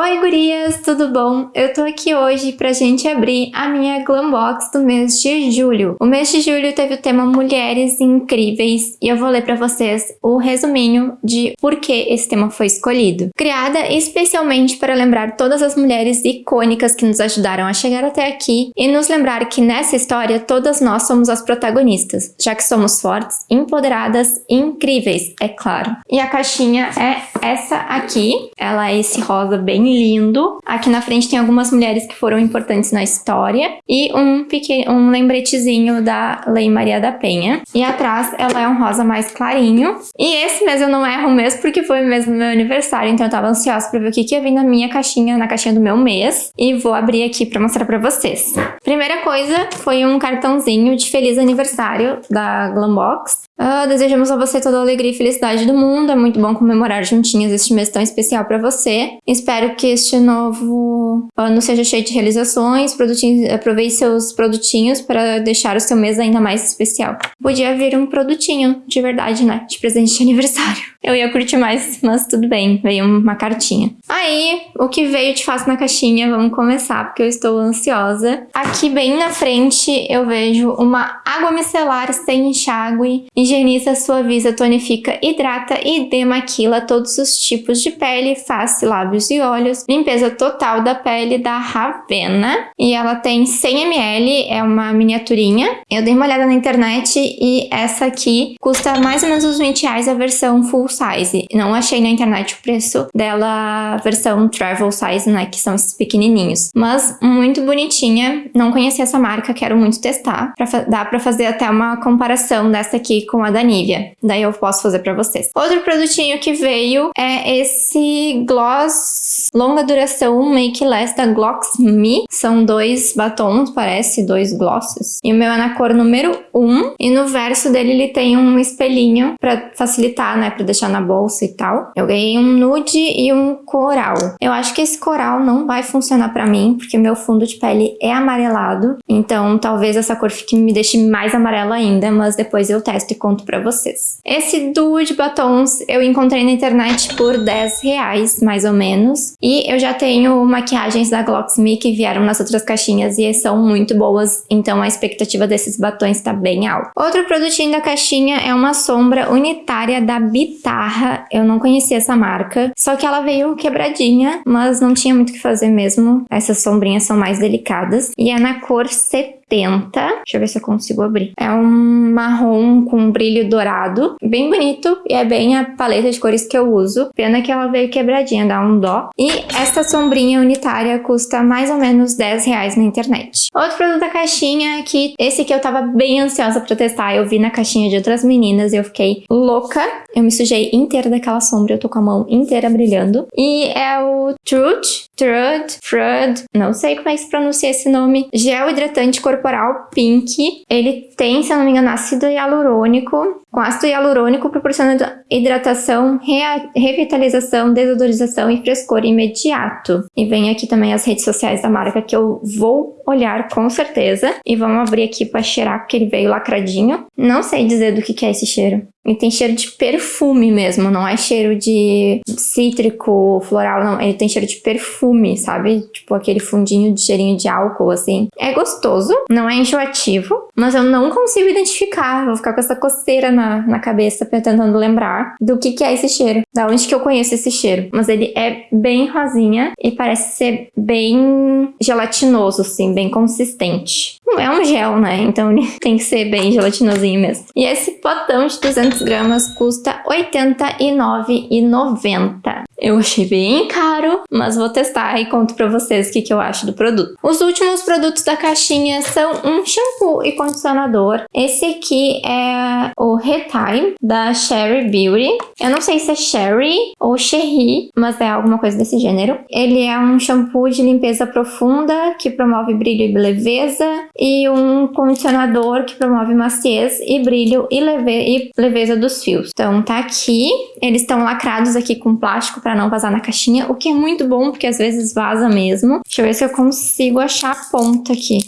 Oi gurias, tudo bom? Eu tô aqui hoje pra gente abrir a minha Glam Box do mês de julho. O mês de julho teve o tema Mulheres Incríveis e eu vou ler pra vocês o resuminho de por que esse tema foi escolhido. Criada especialmente para lembrar todas as mulheres icônicas que nos ajudaram a chegar até aqui e nos lembrar que nessa história todas nós somos as protagonistas, já que somos fortes, empoderadas e incríveis, é claro. E a caixinha é essa aqui, ela é esse rosa bem lindo. Aqui na frente tem algumas mulheres que foram importantes na história e um pequeno um lembretezinho da Lei Maria da Penha. E atrás ela é um rosa mais clarinho. E esse mês eu não erro mesmo porque foi mesmo meu aniversário, então eu tava ansiosa pra ver o que, que ia vir na minha caixinha, na caixinha do meu mês. E vou abrir aqui pra mostrar pra vocês. Primeira coisa foi um cartãozinho de feliz aniversário da Glambox. Uh, desejamos a você toda a alegria e felicidade do mundo. É muito bom comemorar juntinhas este mês tão especial para você. Espero que este novo ano seja cheio de realizações. Aproveite seus produtinhos para deixar o seu mês ainda mais especial. Podia vir um produtinho de verdade, né? De presente de aniversário. Eu ia curtir mais, mas tudo bem. Veio uma cartinha. Aí, o que veio de faço na caixinha? Vamos começar, porque eu estou ansiosa. Aqui bem na frente eu vejo uma água micelar sem enxágue higieniza, suaviza, tonifica, hidrata e demaquila todos os tipos de pele, face, lábios e olhos. Limpeza total da pele da Ravena. E ela tem 100ml, é uma miniaturinha. Eu dei uma olhada na internet e essa aqui custa mais ou menos uns 20 reais a versão full size. Não achei na internet o preço dela versão travel size, né, que são esses pequenininhos. Mas muito bonitinha, não conheci essa marca, quero muito testar. Pra, dá pra fazer até uma comparação dessa aqui com com a da Nivea. Daí eu posso fazer pra vocês. Outro produtinho que veio é esse gloss longa duração Make Less da Glox Me. São dois batons, parece, dois glosses. E o meu é na cor número 1. E no verso dele ele tem um espelhinho pra facilitar, né, pra deixar na bolsa e tal. Eu ganhei um nude e um coral. Eu acho que esse coral não vai funcionar pra mim, porque meu fundo de pele é amarelado. Então talvez essa cor fique, me deixe mais amarela ainda, mas depois eu testo e conto pra vocês. Esse duo de batons eu encontrei na internet por 10 reais, mais ou menos. E eu já tenho maquiagens da Glocksme que vieram nas outras caixinhas e são muito boas, então a expectativa desses batons tá bem alta. Outro produtinho da caixinha é uma sombra unitária da Bitarra. Eu não conhecia essa marca, só que ela veio quebradinha, mas não tinha muito o que fazer mesmo. Essas sombrinhas são mais delicadas. E é na cor 70 70. Deixa eu ver se eu consigo abrir. É um marrom com brilho dourado. Bem bonito e é bem a paleta de cores que eu uso. Pena que ela veio quebradinha, dá um dó. E essa sombrinha unitária custa mais ou menos 10 reais na internet. Outro produto da caixinha que esse aqui eu tava bem ansiosa pra testar. Eu vi na caixinha de outras meninas e eu fiquei louca. Eu me sujei inteira daquela sombra. Eu tô com a mão inteira brilhando. E é o Truth, Truth, Frud, não sei como é que se pronuncia esse nome. Gel hidratante corporal corporal Pink, ele tem, se eu não me engano, ácido hialurônico, com ácido hialurônico proporcionando hidratação, revitalização, desodorização e frescor imediato. E vem aqui também as redes sociais da marca que eu vou olhar com certeza. E vamos abrir aqui para cheirar, porque ele veio lacradinho. Não sei dizer do que, que é esse cheiro. Ele tem cheiro de perfume mesmo, não é cheiro de cítrico, floral, não. Ele tem cheiro de perfume, sabe? Tipo aquele fundinho de cheirinho de álcool, assim. É gostoso, não é enjoativo, mas eu não consigo identificar. Vou ficar com essa coceira na, na cabeça tentando lembrar do que, que é esse cheiro. Da onde que eu conheço esse cheiro. Mas ele é bem rosinha e parece ser bem gelatinoso, assim, bem consistente. Não é um gel, né? Então ele tem que ser bem gelatinosinho mesmo. E esse potão de 200 gramas custa R$ 89,90. Eu achei bem caro, mas vou testar e conto pra vocês o que, que eu acho do produto. Os últimos produtos da caixinha são um shampoo e condicionador. Esse aqui é o Retime, da Sherry Beauty. Eu não sei se é Sherry ou Cherry, mas é alguma coisa desse gênero. Ele é um shampoo de limpeza profunda, que promove brilho e leveza, e um condicionador que promove maciez e brilho e, leve e leveza dos fios. Então tá aqui, eles estão lacrados aqui com plástico para não vazar na caixinha, o que é muito bom, porque às vezes vaza mesmo. Deixa eu ver se eu consigo achar a ponta aqui.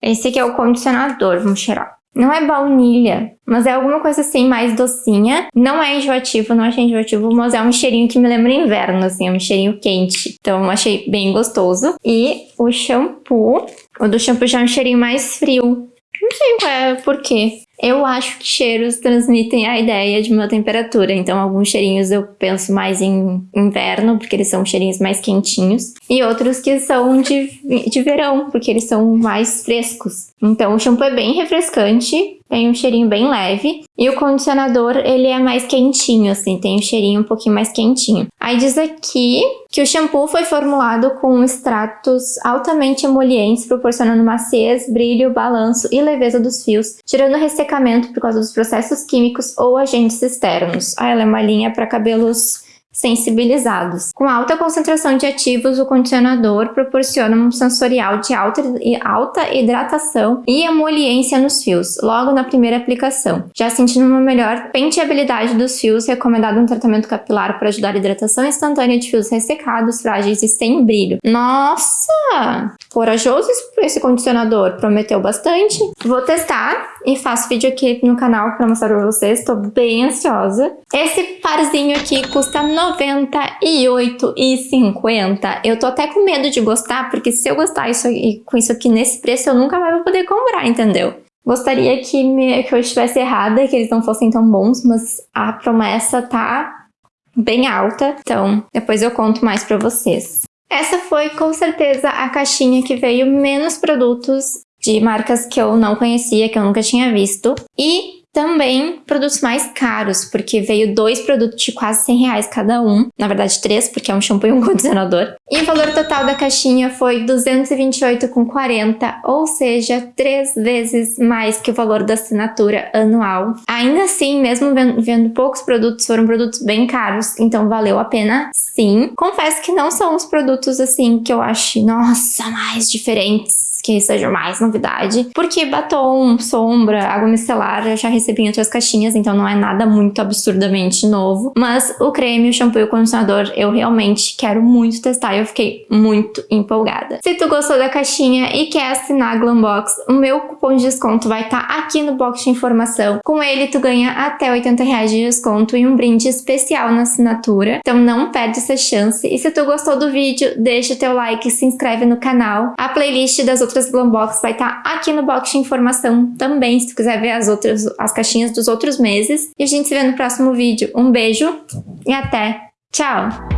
Esse aqui é o condicionador, vamos cheirar. Não é baunilha, mas é alguma coisa assim mais docinha. Não é enjoativo, não achei enjoativo, mas é um cheirinho que me lembra inverno, assim, é um cheirinho quente. Então achei bem gostoso. E o shampoo, o do shampoo já é um cheirinho mais frio. Não sei qual é por quê. Eu acho que cheiros transmitem a ideia de uma temperatura, então alguns cheirinhos eu penso mais em inverno, porque eles são cheirinhos mais quentinhos, e outros que são de, de verão, porque eles são mais frescos. Então o shampoo é bem refrescante, tem um cheirinho bem leve. E o condicionador, ele é mais quentinho, assim, tem um cheirinho um pouquinho mais quentinho. Aí diz aqui que o shampoo foi formulado com extratos altamente emolientes, proporcionando maciez, brilho, balanço e leveza dos fios, tirando ressecamento por causa dos processos químicos ou agentes externos. Ah, ela é uma linha para cabelos sensibilizados. Com alta concentração de ativos, o condicionador proporciona um sensorial de alta, alta hidratação e emoliência nos fios, logo na primeira aplicação, já sentindo uma melhor penteabilidade dos fios, recomendado um tratamento capilar para ajudar a hidratação instantânea de fios ressecados, frágeis e sem brilho. Nossa! Corajoso esse condicionador, prometeu bastante. Vou testar e faço vídeo aqui no canal para mostrar para vocês, estou bem ansiosa. Esse parzinho aqui custa 98,50. Eu tô até com medo de gostar, porque se eu gostar isso, com isso aqui nesse preço, eu nunca mais vou poder comprar, entendeu? Gostaria que, me, que eu estivesse errada, que eles não fossem tão bons, mas a promessa tá bem alta, então depois eu conto mais pra vocês. Essa foi com certeza a caixinha que veio menos produtos de marcas que eu não conhecia, que eu nunca tinha visto. E também produtos mais caros, porque veio dois produtos de quase 100 reais cada um. Na verdade, três, porque é um shampoo e um condicionador. E o valor total da caixinha foi 228,40, ou seja, três vezes mais que o valor da assinatura anual. Ainda assim, mesmo vendo, vendo poucos produtos, foram produtos bem caros, então valeu a pena sim. Confesso que não são os produtos assim que eu acho, nossa, mais diferentes que seja mais novidade. Porque batom, sombra, água micelar eu já recebi em outras caixinhas, então não é nada muito absurdamente novo. Mas o creme, o shampoo e o condicionador eu realmente quero muito testar e eu fiquei muito empolgada. Se tu gostou da caixinha e quer assinar a Glambox, o meu cupom de desconto vai estar tá aqui no box de informação. Com ele tu ganha até 80 reais de desconto e um brinde especial na assinatura. Então não perde essa chance. E se tu gostou do vídeo, deixa o teu like, se inscreve no canal. A playlist das outras outras Glambox vai estar tá aqui no box de informação também, se tu quiser ver as outras, as caixinhas dos outros meses. E a gente se vê no próximo vídeo. Um beijo e até! Tchau!